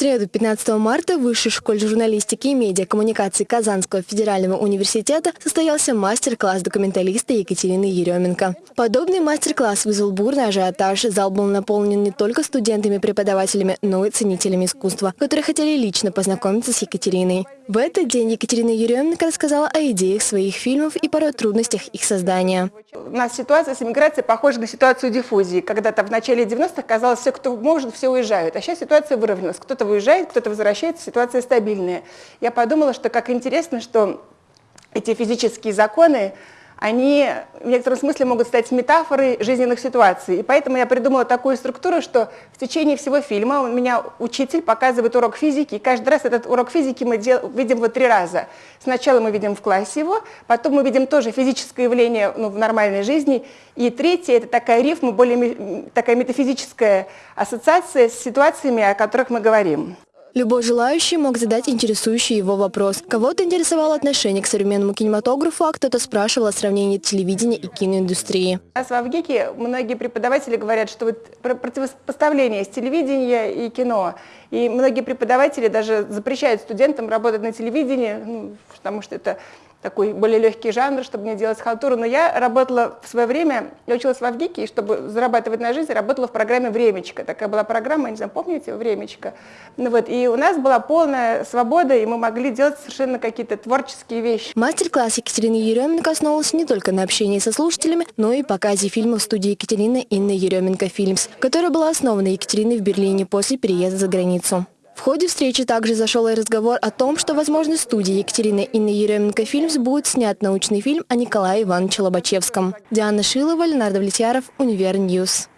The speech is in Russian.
среду, 15 марта, в Высшей школе журналистики и медиакоммуникации Казанского федерального университета состоялся мастер-класс документалиста Екатерины Еременко. Подобный мастер-класс вызвал бурный ажиотаж. Зал был наполнен не только студентами-преподавателями, но и ценителями искусства, которые хотели лично познакомиться с Екатериной. В этот день Екатерина Еременко рассказала о идеях своих фильмов и порой трудностях их создания. У нас ситуация с иммиграцией похожа на ситуацию диффузии. Когда-то в начале 90-х казалось, все, кто может, все уезжают. А сейчас ситуация выровнялась. Кто-то выезжает, кто-то возвращается, ситуация стабильная. Я подумала, что как интересно, что эти физические законы, они в некотором смысле могут стать метафорой жизненных ситуаций. И поэтому я придумала такую структуру, что в течение всего фильма у меня учитель показывает урок физики, и каждый раз этот урок физики мы дел, видим вот три раза. Сначала мы видим в классе его, потом мы видим тоже физическое явление ну, в нормальной жизни, и третье – это такая рифма, более такая метафизическая ассоциация с ситуациями, о которых мы говорим. Любой желающий мог задать интересующий его вопрос. Кого-то интересовало отношение к современному кинематографу, а кто-то спрашивал о сравнении телевидения и киноиндустрии. У нас в Авгике многие преподаватели говорят, что вот противопоставление с телевидения и кино. И многие преподаватели даже запрещают студентам работать на телевидении, ну, потому что это такой более легкий жанр, чтобы не делать халтуру. Но я работала в свое время, я училась в Авгике, и чтобы зарабатывать на жизнь, работала в программе «Времечко». Такая была программа, не знаю, помните, «Времечко». Ну вот, и у нас была полная свобода, и мы могли делать совершенно какие-то творческие вещи. Мастер-класс Екатерины Еременко основывался не только на общении со слушателями, но и показе фильма в студии Екатерины Инны Еременко «Films», которая была основана Екатериной в Берлине после переезда за границу. В ходе встречи также зашел и разговор о том, что, возможно, студии Екатерины Инны Еременко «Films» будет снят научный фильм о Николае Ивановиче Лобачевском. Диана Шилова, Ленардо Влетьяров, Univer News.